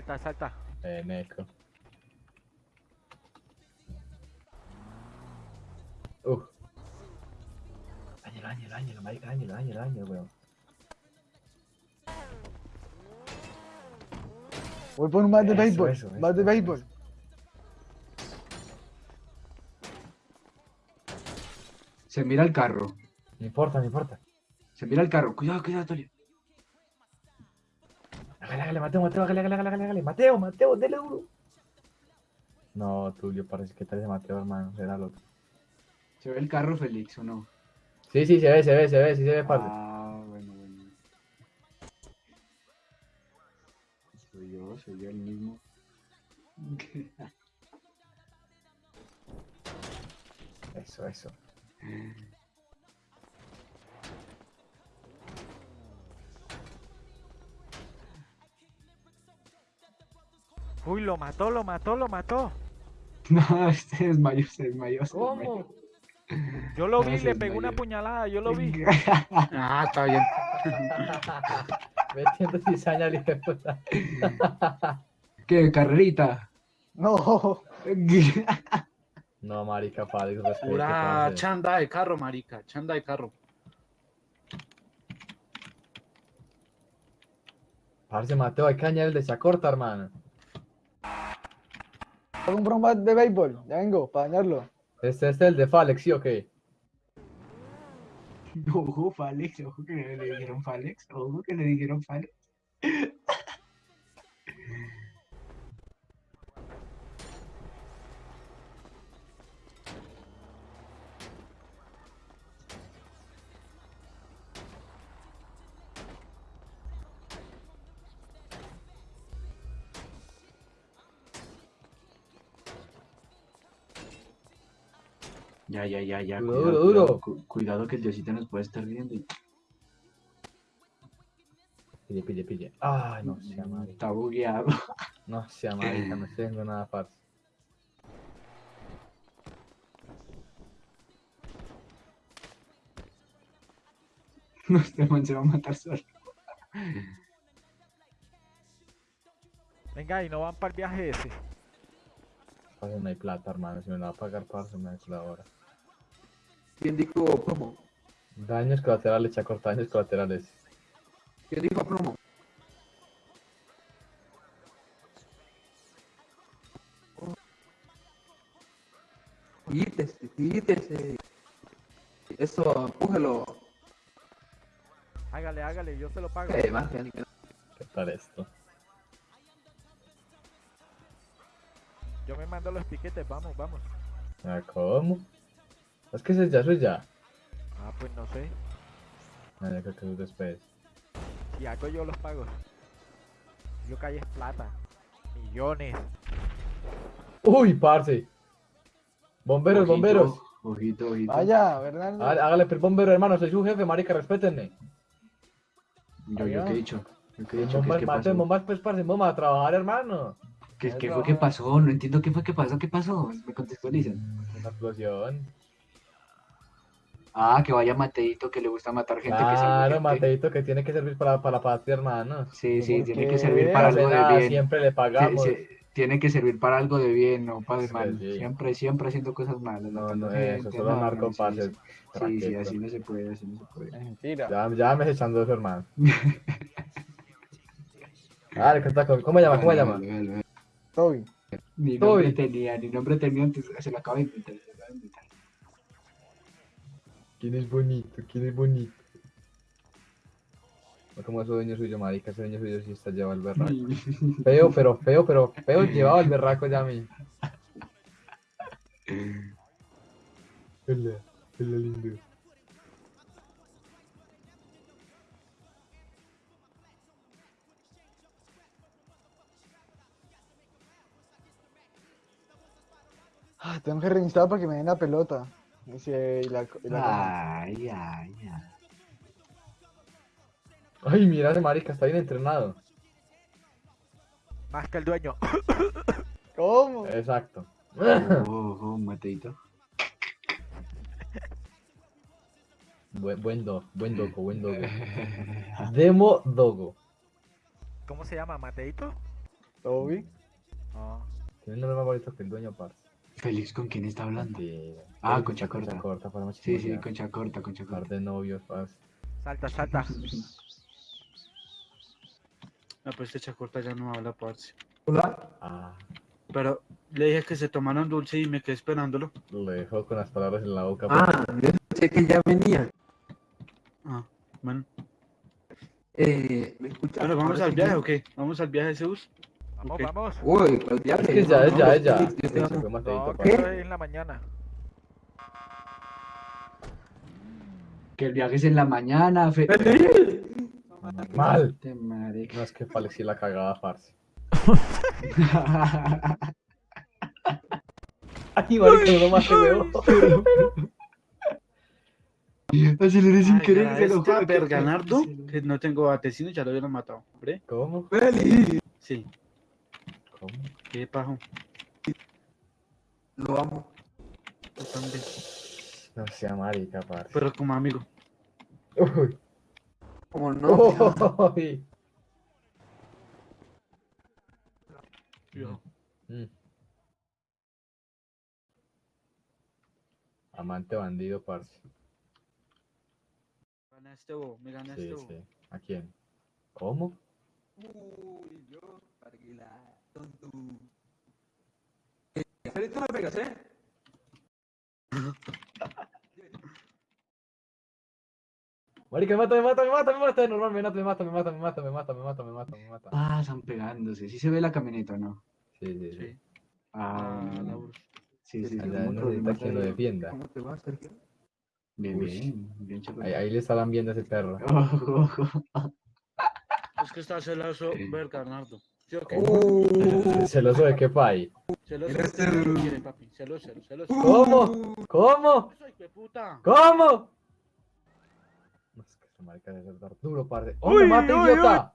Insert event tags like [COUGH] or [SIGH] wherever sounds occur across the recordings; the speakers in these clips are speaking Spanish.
Salta, salta. Eh, Neco. Uf. Áñelo, áñelo, áñelo, marica, áñelo, áñelo, áñelo, weón. Voy por un bat de béisbol. bat de béisbol. Se mira el carro. No importa, no importa. Se mira el carro. Cuidado, cuidado, Tulio. Hágale, hágale, Mateo, Mateo, hágale, hágale, hágale, hágale. Mateo, Mateo, dele duro. No, Tulio, parece que tal ese Mateo, hermano. Será el otro. ¿Se ve el carro, Félix, o no? Sí, sí, se ve, se ve, se ve, sí se ve, parce. Ah, bueno, bueno. Soy yo, soy yo el mismo. Eso, eso. [LAUGHS] Uy, lo mató, lo mató, lo mató. [LAUGHS] No, este desmayó, se desmayó, se desmayó. ¿Cómo? Yo lo [LAUGHS] vi, se le pegué una puñalada, yo lo vi. [LAUGHS] ah, está bien. Metiendo cizaña al hijo de puta. ¿Qué, carrerita? No. No, marica, padre, Pura chanda de carro, marica. Chanda de carro. Parce, Mateo, hay que añadir el de Chacorta, hermano. Un bat de béisbol. Ya vengo, para dañarlo. Este, este es el de Falex, ¿sí o qué? Ojo, Falex, ojo que le dijeron Falex, ojo que le dijeron Falex. Ya, ya, ya, ya. Duro, cuidado, duro, duro. Cuidado, cu- cuidado que el Diosito nos puede estar viendo. y- Pille, pille, pille. Ay, no sea marica. Está bugueado. [LAUGHS] No sea marica, no estoy viendo nada, parce. No, [LAUGHS] este man se va a matar solo. Venga, y no van para el viaje ese. No hay plata, hermano. Si me la va a pagar, parce, me da ahora. ¿Quién dijo promo? Daños colaterales, Chacorta, daños colaterales. ¿Quién dijo promo? Quítese, quítese. Eso, empújelo. Hágale, hágale, yo se lo pago. Eh, más que- ¿Qué tal esto? Yo me mando los piquetes, vamos, vamos. Ah, ¿Cómo? Es que eso es ya, es ya. Ah, pues no sé. Ah, yo creo que eso es después. Si hago yo los pagos. Yo caí es plata. Millones. ¡Uy, parce! Bomberos, Ojito, bomberos. Ojito, ojito. Vaya, Bernardo. Hágale, hágale, pero bombero, hermano, soy su jefe, marica, respétenme. Yo, yo qué he dicho. Yo qué he dicho. ¿Qué, es bombas, que maten pasó? bombas, pues, parce, vamos a trabajar, hermano. ¿Qué, qué fue que pasó? No entiendo qué fue que pasó. ¿Qué pasó? Me contextualizan. Una explosión. Ah, que vaya Mateito que le gusta matar gente que Claro, gente. Mateito, que tiene que servir para, para la patria, hermano. Sí, sí, ¿Por tiene qué? que servir para algo de bien. siempre le pagamos. sí, tiene que servir para algo de bien, no para de Sí, mal. sí. Siempre, siempre haciendo cosas malas. No, no, eso, gente, solo no, narco, no, sí, sí, sí, así no se puede, así no se puede. Mentira. Ya, ya me echando eso, hermano. [LAUGHS] Dale, ¿qué tal? ¿Cómo llama? ¿Cómo llama? Toby. Ni nombre Toby. tenía, ni nombre tenía antes, se lo acaba de inventar. ¿Quién es bonito? ¿Quién es bonito? Como ese dueño suyo, marica, ese dueño suyo sí está llevado al berraco. [LAUGHS] Feo, pero feo, pero feo llevado al berraco ya a mí. Hola, hola lindo. Ah, tengo que reinstalar para que me den la pelota. Se- y la, y la- Ay, ay, ay. Ay, mira ese marica, está bien entrenado. Más que el dueño. [COUGHS] ¿Cómo? Exacto. Ojo, ojo, Mateito. Buen, buen dog, buen dogo, buen [LAUGHS] dogo. Demo dogo. ¿Cómo se llama? ¿Mateito? ¿Todo bien? No. Tiene un nombre más bonito que el dueño, parce. Félix, ¿con quién está hablando? Ah, Concha Concha Corta. para Sí, sí, concha corta, concha Par corta. de novios, parce. Salta, salta. Ah, pues esta corta ya no habla, parce. Hola. Ah, Pero le dije que se tomaran dulce y me quedé esperándolo. lo dejó con las palabras en la boca. Ah, yo sé que ya venía. Ah, bueno. Eh. Bueno, ¿vamos al viaje o qué? ¿Vamos al viaje de Zeus? Vamos, okay. vamos. Uy, pues ya. Es que ya, es ya, es ya. No, ¿Qué? Es en la mañana. Que el viaje es en la mañana, fe. Mal. No, es que parecía la cagada, farce. [LAUGHS] Ay, marica, no más te veo. Así le dicen que se lo Bernardo, que no tengo atesino, ya lo hubieran matado, hombre. ¿Cómo? Sí. ¿Cómo? ¿Qué pajo? lo amo. Yo también. No sea marica, parce. Pero como amigo. Uy. Como no. Uy. Yo. Mm. Amante bandido, parce. Me ganaste vos, me ganaste Sí, vos. sí. ¿A quién? ¿Cómo? Uy, yo, Parguila, tú me pegas, ¿eh? Marica, me mata, me mata, me mata, me mata. Normal, me mata, me mata, me mata, me mata, me mata, me mata, me mata, me mata. Ah, están pegándose. ¿Sí se ve la camioneta no? Sí, sí, sí. Sí. Ah, Ah, la sí, sí. ¿cómo necesita quien lo defienda. ¿Cómo te va, Sergio? Bien, bien, bien. Ahí, ahí le estarán viendo a ese perro. [LAUGHS] Ojo, ojo. Es que está celoso Berganardo. ¿Sí Okay. Uh, ¿Celoso de qué país? Celoso de que este quieren, papi. Celoso, celoso, celoso. ¿Cómo? ¿Cómo? ¿Cómo? No es que se marca de dar duro, parte. ¡Oh, uy, me mata, uy, idiota!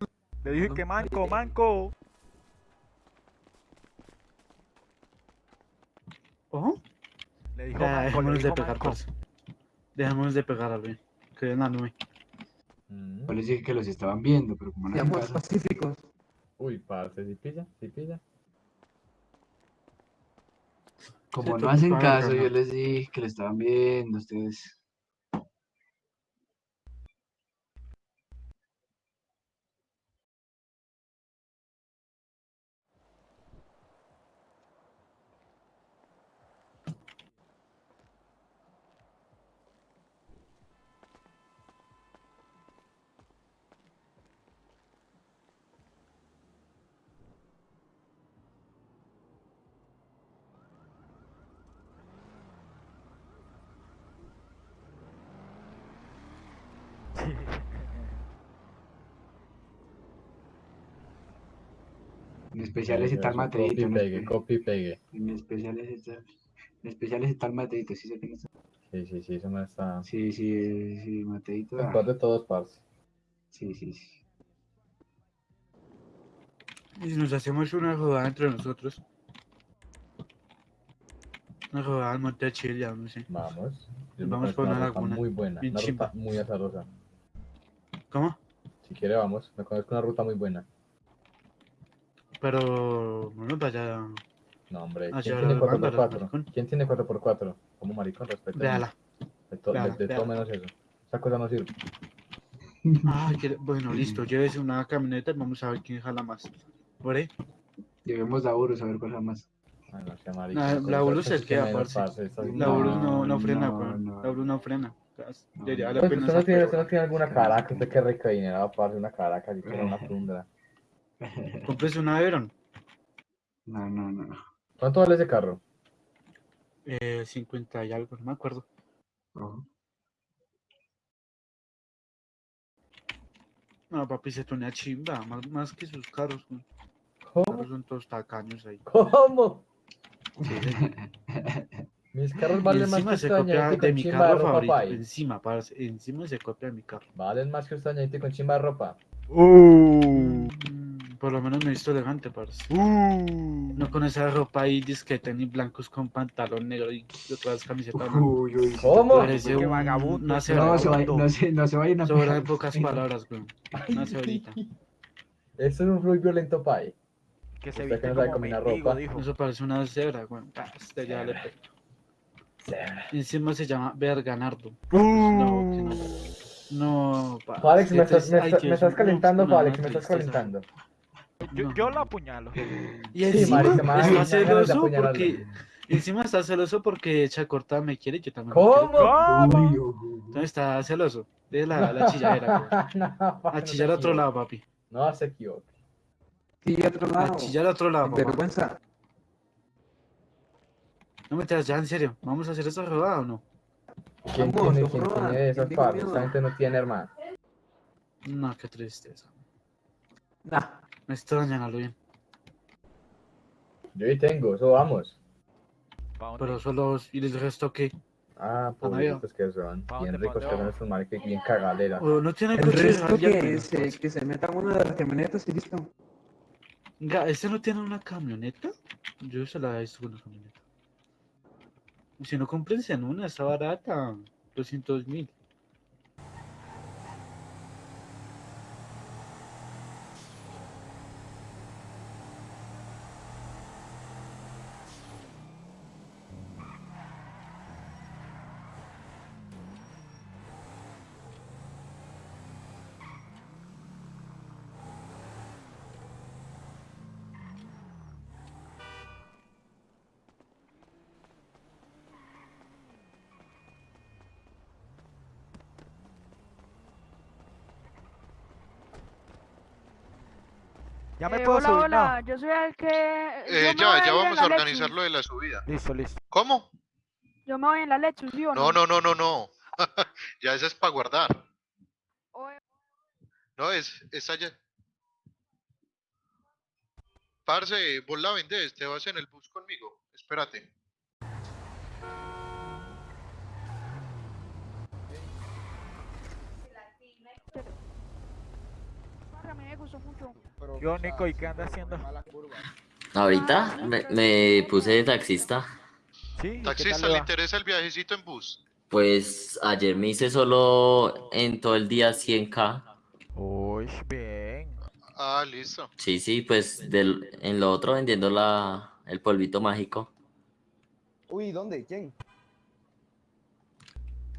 Uy. Le dije que manco, manco. ¿Oh? Le dijo nah, manco, dejémonos le dijo de pegar, manco. Dejémonos de pegar, Alvin. Que en la nube. Mm. Yo les dije que los estaban viendo, pero como no hacen seamos caso. pacíficos. Uy, parce, si pilla, si pilla. Como Sí, no hacen caso, yo les dije que lo estaban viendo ustedes. En especial ese tal Copy, Mateito. En, pegue, copy, pegue. en especial ese tal. En especial ese tal Mateito, sí sé es. Sí, sí, sí, eso no está. Sí, sí, sí, Mateito. ah, Mejor de todos, parce. Sí, sí, sí. Y si nos hacemos una jugada entre nosotros. Una jugada al monte de Chile, ya no sé. Vamos. Vamos por una laguna, muy buena, una ruta muy azarosa. ¿Cómo? Si quiere, vamos. Me conozco una ruta muy buena. Pero no nos vaya. No, hombre. Ah, ¿Quién tiene ahora los 4x4? maricón. ¿Quién tiene 4x4? Como maricón, respeta. Véala. De, to- de- véala, de todo véala. menos eso. Esa cosa no sirve. Ay, que- bueno, listo. Llévese una camioneta y vamos a ver quién jala más. ¿Por ahí? Llevemos a Urus a ver cuál más. Ah, no sea maricón. La- Urus se cosas que estas- La Urus no, no frena, no, weón. no. La Urus no frena. No, Debería la Pues pena usted no, tiene, usted no tiene alguna caraca, usted que rico adinerado, parce, una caraca, si tiene una tundra. [LAUGHS] Cómprese una Everon. No, no, no. ¿Cuánto vale ese carro? Eh, 50 y algo, no me acuerdo. Ojo. No, papi, se tonea chimba. Más, más que sus carros. Los ¿Cómo? carros son todos tacaños ahí. ¿Cómo? [LAUGHS] Mis carros valen más que se copia de con mi chimba de carro ropa, favorito. pay. Encima, parce, encima se copia de mi carro. Valen más que usted dañadito con chimba de ropa. Uh, por lo menos me he visto elegante, parce. uh. No con esa ropa ahí disque tenis blancos con pantalón negro y otras camisetas. ¿no? Uy, uy. ¿Cómo? Parece un, vagabundo, una qué No, se va, no, se, no se vayan a Sobran pocas palabras, güey. Una cebrita. Eso es un fluid violento pai. Que se viste que no sabe como combinar mendigo, ropa. dijo. Eso parece una cebra, weón. Ah, este ya le pego. Encima se llama Berganardo. No, que no. No, pa. Alex, me estás, es- me ay, estás- me calentando, una- Alex, me estás calentando. Yo, No. yo lo apuñalo. Y Sí, encima dan está celoso porque. Encima está celoso porque Chacorta me quiere y yo también. ¿Cómo? ¿Cómo? Entonces está celoso. De la, la [LAUGHS] chilladera, [LAUGHS] no, A no chillar a otro lado, papi. No se equivoque. Sí, otro A lado. chillar a otro lado. Vergüenza. No me ya en serio. ¿Vamos a hacer esa rodada o no? ¿Quién Vamos, tiene, quién prueban. tiene esas ¿Quién dijo partes? miedo? Esta gente no tiene, hermano. No, qué tristeza. Nah. Me extrañan a bien. Yo ahí tengo, eso vamos. Pero solo. ¿Y el resto qué? Ah, Ah, pobrecitos que son. ¿Pa Bien ricos que son esos maricas, bien cagadera. O no tiene El resto que pero- se, que se meta uno de las camionetas y listo. Ga, ¿Este no tiene una camioneta? Yo se la he visto con una camioneta. Si no cómprense en una, está barata. 200 mil. Ya me Eh, puedo hola, subir, hola, ¿no? yo soy el que... Eh, yo ya, ya vamos a organizar lo de la subida. Listo, listo. ¿Cómo? Yo me voy en la Lexus, ¿sí o no? No, no, no, no, no. [LAUGHS] ya esa es para guardar. No, es, es allá. Parce, vos la vendés, te vas en el bus conmigo. Espérate. A mí me gustó mucho. Yo, Nico, ¿y qué anda haciendo? Ahorita me, me puse de taxista. ¿Sí? ¿Y qué tal Taxista, le interesa el viajecito en bus? Pues ayer me hice solo en todo el día 100k. Uy, bien. Ah, listo. Sí, sí, pues del, en lo otro vendiendo la, el polvito mágico. Uy, ¿dónde? ¿Quién?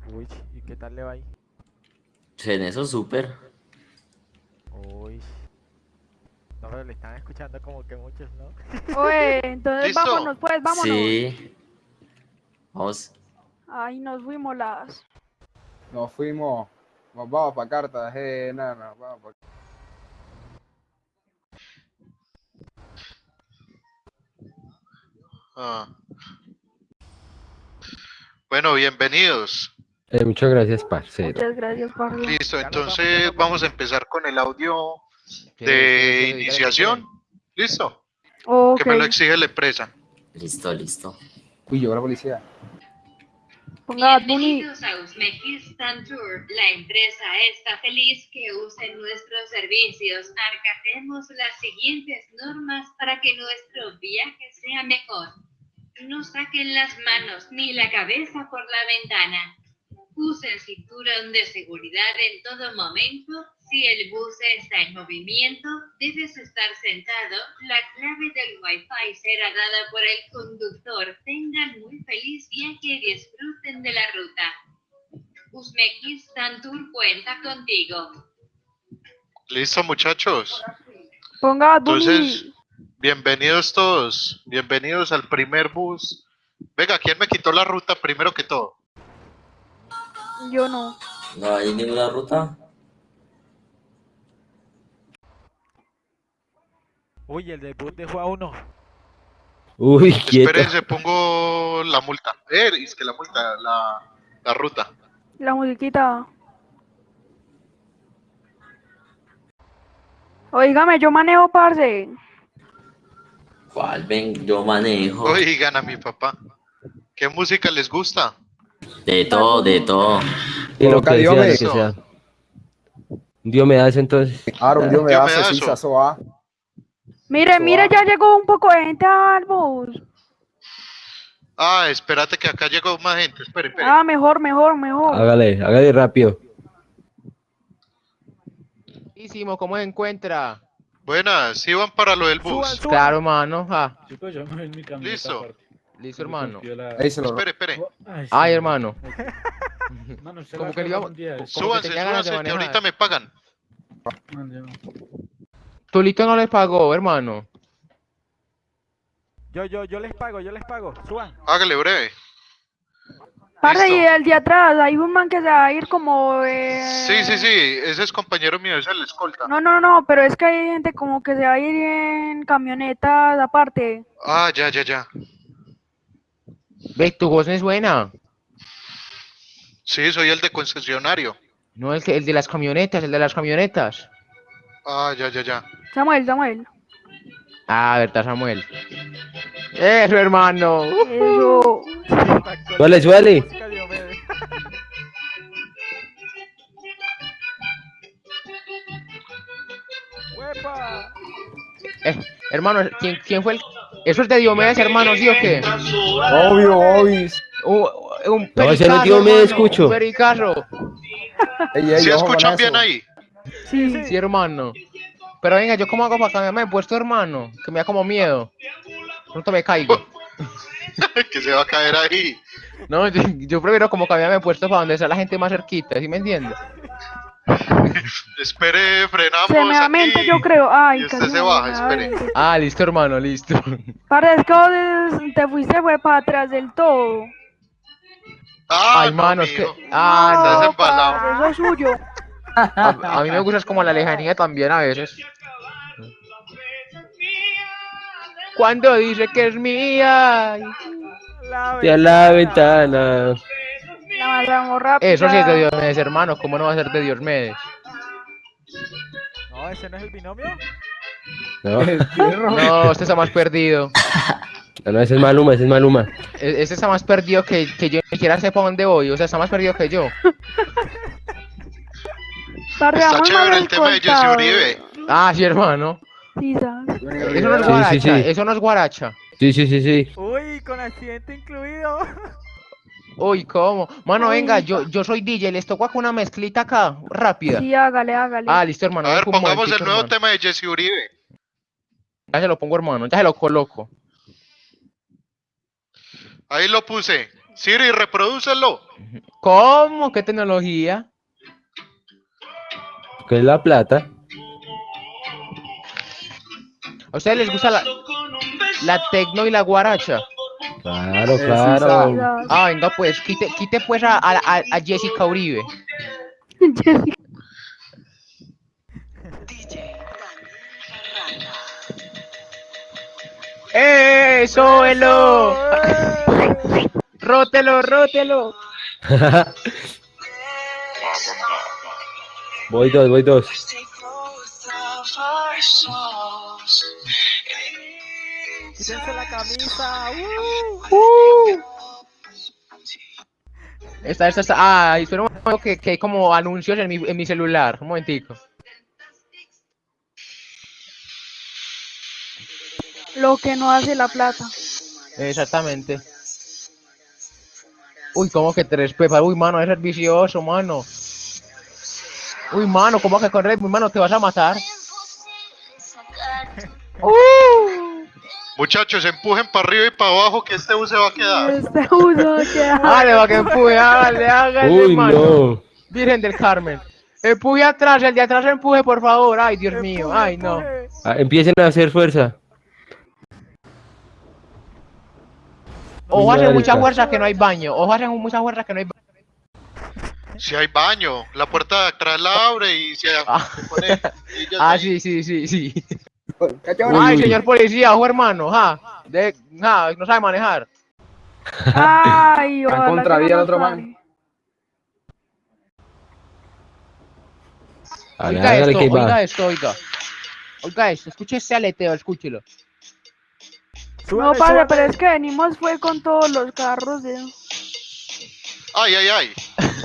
Uy, ¿y qué tal le va ahí? En eso súper. Uy. No, pero le están escuchando como que muchos, ¿no? [LAUGHS] Oye, entonces ¿Listo? vámonos, pues, vámonos. Sí. Vamos. Ahí nos fuimos las... Nos fuimos. Nos vamos para Cartagena. Vamos pa... Ah. Bueno, bienvenidos. Eh, muchas gracias, parcero. Muchas gracias, Pablo. Listo, entonces vamos a empezar con el audio ¿Qué- qué- de iniciación. ¿Listo? Ok. Que me lo exige la empresa. Listo, listo. Uy, llegó la policía. Ponga. Bienvenidos a Uzbekistan Tour. La empresa está feliz que usen nuestros servicios. Acatemos las siguientes normas para que nuestro viaje sea mejor. No saquen las manos ni la cabeza por la ventana. Usen cinturón de seguridad en todo momento. Si el bus está en movimiento, debes estar sentado. La clave del Wi-Fi será dada por el conductor. Tengan muy feliz viaje y disfruten de la ruta. Uzbekistan Tour cuenta contigo. Listo, muchachos. Ponga. Entonces, bienvenidos todos. Bienvenidos al primer bus. Venga, ¿quién me quitó la ruta primero que todo? Yo no. No hay ninguna ruta. Uy, el debut dejó a uno. Uy, quieto. Espérense, pongo la multa. Eh, es que la multa, la, la ruta. La musiquita. Oígame, yo manejo, parce. ¿Cuál? Ven, yo manejo. Oigan a mi papá. ¿Qué música les gusta? De todo, de todo. Y lo que que Diomedes. sea. Dios me das entonces. Aaron, Dios me Dios me hace, da sí, ah. Mire, mire, ya llegó un poco de gente al bus. Ah, espérate que acá llegó más gente. Espere, espere. Ah, mejor, mejor, mejor. Hágale, hágale rápido. ¿cómo se encuentra? Buenas, ¿sí van para lo del bus? Suban, suban. Claro. Ah, me camioneta Listo. Listo, hermano. la- Ahí se lo Espere, espere. Ay, sí, Ay, no. hermano. [LAUGHS] Mano, usted Como que le Súbanse, súbanse, que ahorita me pagan. Yo no. Tulito no le pagó, hermano. Yo, yo, yo les pago, yo les pago. Suban. Hágale breve. Parce, y el de atrás, hay un man que se va a ir como... Eh... Sí, sí, sí, ese es compañero mío, ese es el escolta. No, no, no, pero es que hay gente como que se va a ir en camionetas aparte. Ah, ya, ya, ya. Ve, tu voz no es buena. Sí, soy el de concesionario. No, el, que- el de las camionetas, el de las camionetas. Ah, ya, ya, ya. Samuel, Samuel. Ah, verdad, Samuel. Eso, hermano. Eso. Suele, suele. Eh, hermano, ¿quién, ¿quién fue el...? ¿Eso es de Diomedes, hermano, sí o qué? Obvio, obvio. Un, un No, ese no es pericazo, Diomedes, hermano, escucho. Un pericazo. Ey, ey, ¿Sí escuchan bien ahí? Sí, Sí, hermano. Pero venga, ¿yo cómo hago para cambiarme de puesto, hermano? Que me da como miedo. Pronto me caigo. [LAUGHS] que se va a caer ahí. No, yo, [LAUGHS] yo prefiero como cambiarme de puesto para donde está la gente más cerquita, ¿sí me entiendes? [LAUGHS] Espere, frenamos aquí. yo creo. Ay, Y usted casi se baja, espere. Ah, listo, hermano, listo. Es que te fuiste fue para atrás del todo. Ah, Ay, no, mano, es que... Ah, Estás no. eso es suyo. A, a mí me gusta es como la lejanía también a veces. [LAUGHS] Cuando dice que es mía. La Y a la ventana. Eso sí es de rápida. Diomedes, hermano. ¿Cómo no va a ser de Diomedes? No, ese no es el binomio. [LAUGHS] No, este está más perdido. No, no, ese es Maluma, ese es Maluma. E- Este está más perdido que, que yo ni siquiera sé para dónde voy. O sea, está más perdido que yo. Está chévere el tema de. Uribe. Ah, sí, hermano. Sí, ¿sabes? Eso no es Sí, sí, guaracha. sí. Eso no es guaracha. Sí, sí, sí, sí. Uy, con accidente incluido. [LAUGHS] Uy, ¿cómo? Mano, Uy. venga, yo, yo soy DJ. Les toco acá una mezclita acá, rápida. Sí, hágale, hágale. Ah, listo, hermano. A ver, pongamos el nuevo hermano. tema de Jesse Uribe. Ya se lo pongo, hermano. Ya se lo coloco. Ahí lo puse. Siri, reprodúcelo. ¿Cómo? ¿Qué tecnología? ¿Qué es la plata? ¿A ustedes les gusta la, la tecno y la guaracha? Claro, claro. Ah, venga, pues, quite, quite pues a, a, a- Jessica Uribe. Jessy. ¡Eh! ¡Sóbelo! ¡Rótelo, rótelo! [LAUGHS] voy dos, voy dos. Camisa. ¡uh! Esta, esta, esta. Ah, espera un momento que, que hay como anuncios en mi, en mi celular. Un momentico. Lo que no hace la plata. Exactamente. Uy, como que tres pepas. Uy, mano, es vicioso, mano. Uy, mano, ¿cómo que correr? Mi mano, te vas a matar. Muchachos, empujen para arriba y para abajo que este bus se va a quedar. Este uso que Dale, va que empuje, hágale, hágale, Uy, mano. no. Virgen del Carmen. Empuje atrás, el de atrás empuje, por favor. Ay, Dios mío. Ay, no. Ah, empiecen a hacer fuerza. Ojo, hacen mucha fuerza que no hay baño. Ojo, hacen mucha fuerza que no hay baño. Si hay baño, la puerta de atrás la abre y se, Ah. se pone [LAUGHS] Ah, ahí. sí, sí, sí, sí. Cachorro. Ay, Uy. señor policía, ojo, hermano. Ja. De, ja, no sabe manejar. Ay, [LAUGHS] Está en contravía nos otro man. Oiga esto, que oiga esto, oiga. Oiga esto, escuche este aleteo, escúchelo. No, padre, pero es que venimos fue con todos los carros de... Ay, ay, ay.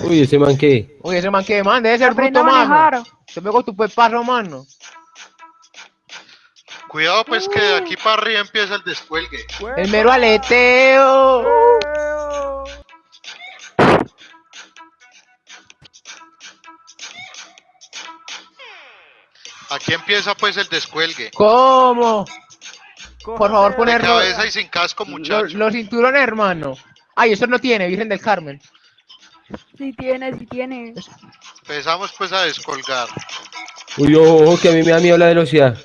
Uy, ese man que. Oye, ese man que mande, debe ser bruto, mano. Te pego tu pepazo, mano. Cuidado pues que de aquí para arriba empieza el descuelgue. El mero aleteo. ¡Eo! Aquí empieza pues el descuelgue. ¿Cómo? Por favor, Cójase- De ponerlo. cabeza y sin casco, Los, muchacho. los cinturones, hermano. Ay, eso no tiene, Virgen del Carmen. Sí tiene, sí tiene. Empezamos pues a descolgar. Uy, ojo, que a mí me da miedo la velocidad.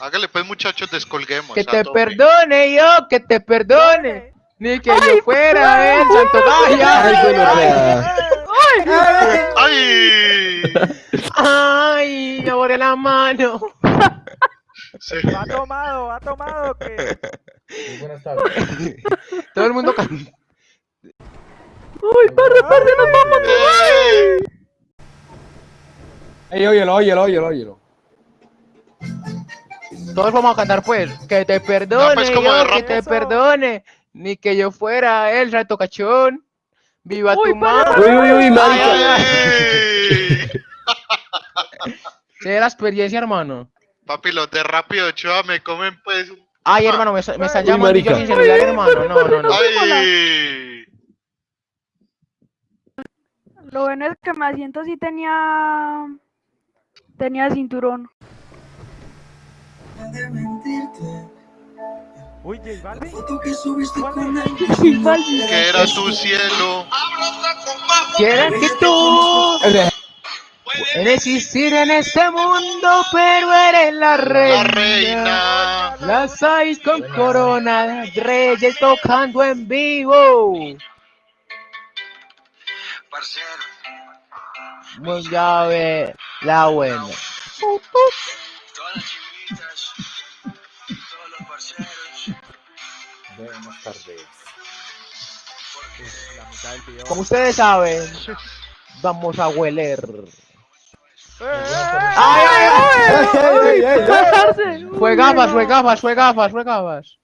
Hágale pues, muchachos, descolguemos. Que te perdone yo, que te perdone. Ni que yo fuera el Santo Ay. ¡Ay! Ay, me borré la mano. Sí. [LAUGHS] Va tomado, va tomado, que. Buenas tardes. Todo el mundo. can- Uy, parce, parce, nos vamos. Ey, óyelo, óyelo, óyelo, óyelo. Todos vamos a cantar, pues. Que te perdone pues, como de yo, que te Eso. perdone. Ni que yo fuera el Santo Cachón. Viva Uy, tu mano. Uy, uy, uy, [LAUGHS] la experiencia, hermano. Papi, los de Rápido Ochoa me comen pues... Ay, hermano, me, me están Uy, llamando y yo marica. sin celular, hermano. No, no, no. ¡Ay! Lo bueno es que mi asiento sí tenía. Tenía cinturón. Uy, J Balvin. [LAUGHS] Que era tu cielo. Quieren que tú puedes existir en este mundo, pero eres la reina. La reina. Las seis con corona, reyes tocando en vivo. Muy llave, la buena. Buenas tardes. La mitad del video. Como ustedes saben, vamos a hueler. ¡Eh! ¡Ay, ay, ay! Fue gafas, fue gafas, fue gafas, fue gafas.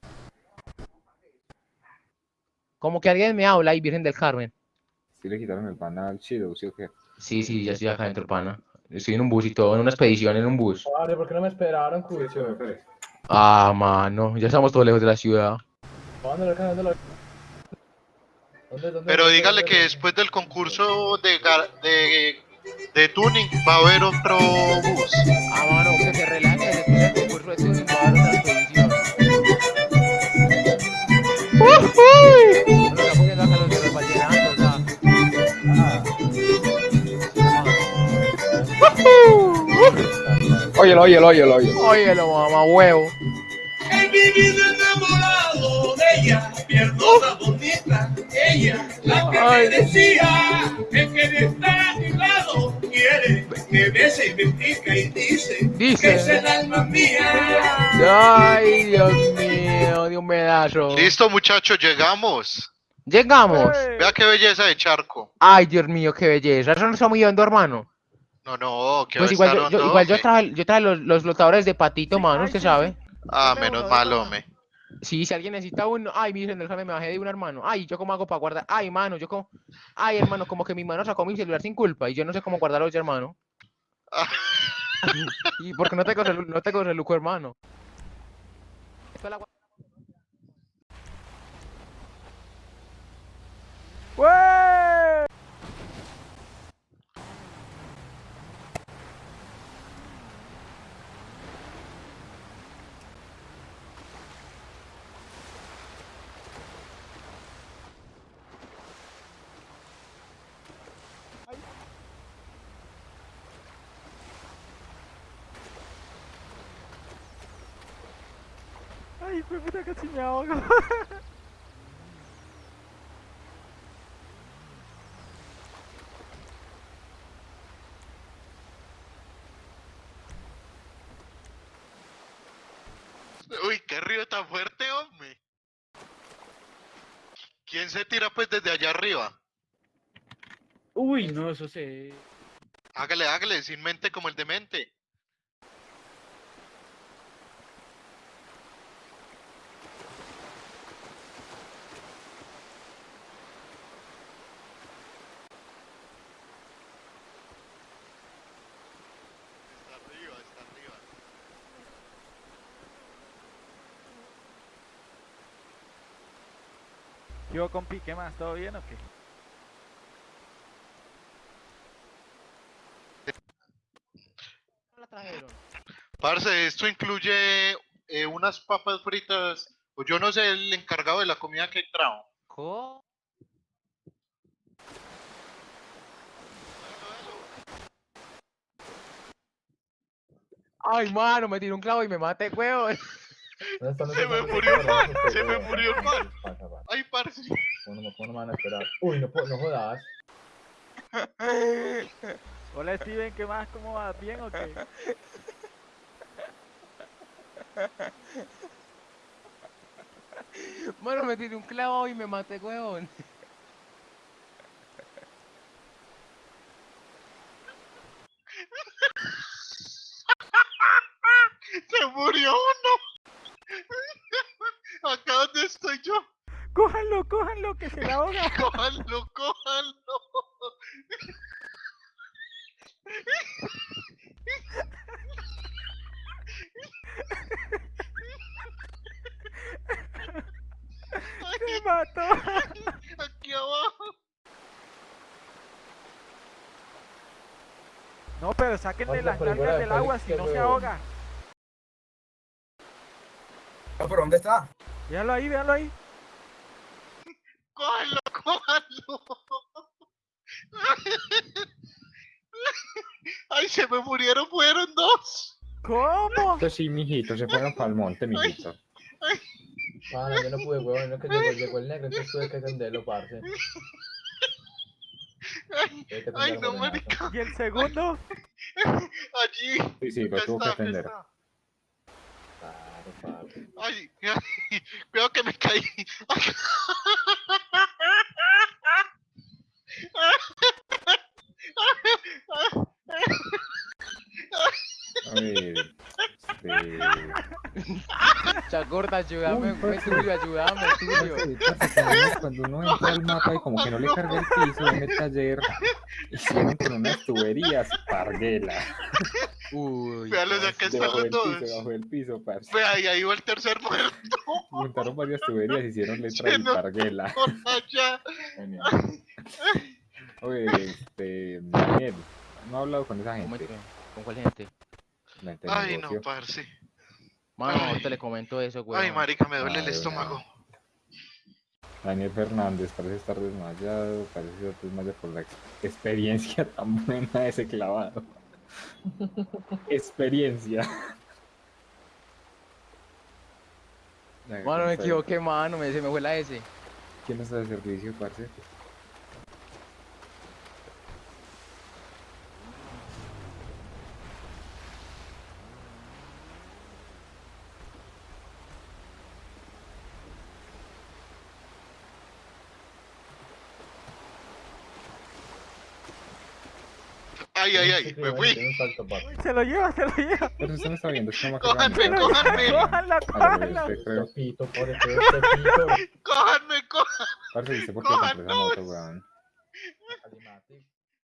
Como que alguien me habla y Virgen del Carmen. ¿Sí le quitaron el pan al chilo, sí o qué? Sí, sí, ya estoy acá dentro, pana. Estoy en un bus y todo, en una expedición, en un bus. Vale, ¿por qué no me esperaron? Ah, mano, ya estamos todos lejos de la ciudad. ¿Dónde lo ¿Dónde lo ¿Dónde, dónde? Pero dónde, dígale que después del concurso de, de, de tuning va a haber otro bus. Ah, mano, que se relaje, después del concurso de tuning va a haber otra expedición. No lo está poniendo acá los de los vallenatos, ah. Óyelo, óyelo, óyelo, óyelo. Óyelo, mamá, huevo. Vivido enamorado de ella, pierdo la bonita, ella, la que Ay. me decía que quería estar a mi lado, quiere que bese y me pica y dice, Dice. que es el alma mía. Ay, Dios mío, de un pedazo. Listo, muchachos, llegamos. Llegamos. Vea qué belleza de charco. Ay, Dios mío, qué belleza. Eso no está muy hondo, hermano. No, no, que Pues igual yo, yo- igual yo traje, yo traje los, los flotadores de patito, mano, usted sabe. Ah, menos mal, hombre. Sí, si alguien necesita uno, ay, del Carmen, me bajé de un hermano. Ay, ¿yo cómo hago para guardar? Ay, mano, yo como... Ay, hermano, como que mi mano sacó mi celular sin culpa y yo no sé cómo guardarlo yo, hermano. [LAUGHS] Y porque no tengo, no tengo celuco, hermano. Esto la gua- Ay, fue puta casi me ahogo. [LAUGHS] Uy, qué río tan fuerte, hombre. ¿Quién se tira pues desde allá arriba? Uy, no, eso se. Hágale, hágale, sin mente como el demente. Está arriba, está arriba. Yo compi, ¿qué más? ¿Todo bien o qué? la trajeron? Parce, esto incluye eh, unas papas fritas, o yo no sé, el encargado de la comida que trajo. ¿Cómo? Ay, mano, me tiró un clavo y me maté. ¿Dónde [LAUGHS] Se me ¿Dónde murió se me murió el man. Pasa, pasa. Ay, parce. ¿Cómo no, cómo no me van a esperar? Uy, no, puedo- no jodas. [LAUGHS] Hola Steven, ¿qué más? ¿Cómo vas? ¿Bien o qué? Mano, me tiró un clavo y me maté, huevón. [LAUGHS] Se murió uno. [LAUGHS] Acá donde estoy yo. ¡Cójanlo, cójanlo, que se la ahoga! [LAUGHS] Cójanlo, cójanlo. ¡Se mató! Aquí abajo. No, pero sáquenle las nalgas de del agua, si no se ahoga. ¿Pero dónde está? Véanlo ahí, véanlo ahí. Cójanlo, cójanlo. Ay, se me murieron, fueron dos. ¿Cómo? Esto sí, mijito, se fueron para el monte, mijito. Pana, yo no pude, huevón. No que llegó, llegó el negro, entonces tuve que atenderlo, parce. Ay, ay, no, marica. ¿Y el segundo? Allí. Sí, sí, lo tuvo que atender. Ay, ay, [LAUGHS] cuidado que me caí. [LAUGHS] A ver. Este... Chagorda, ayúdame, Uy, parce. tuyo, ayúdame, tuyo. Cuando uno- entra al mapa y como que no le carga el piso en el taller, hicieron con unas tuberías parguela. Uy. Véalos, acá están Debajo los dos. piso, debajo del piso, parce. Ve ahí, ahí va el tercer muerto. Juntaron varias tuberías, hicieron letra Se y nos- parguela. Oye, este, Daniel, no he hablado con esa ¿Cómo gente. que- ¿Con cuál gente? La gente del Ay, no, parce. Mano, Ay. ahorita le comento eso, güey. Ay, marica, me duele Ay, el estómago. Daniel Fernández parece estar desmayado, parece estar desmayado por la ex- experiencia [LAUGHS] tan buena de ese clavado. [LAUGHS] experiencia. Mano, me equivoqué, mano, me, se me fue la S. ¿Quién está de servicio, parce? Ay, ay, ay, me fui. Se lo lleva, se lo lleva. Pero usted me está viendo, que no me Cójanme, acuerdo. cójanme. ¡Cójanlo, cójanlo! Usted creo. Pepito, pobre Pepito. Cójanme, cójanme. Parce, ¿y usted por qué compró esa Cójanos. moto, weón? Alimati.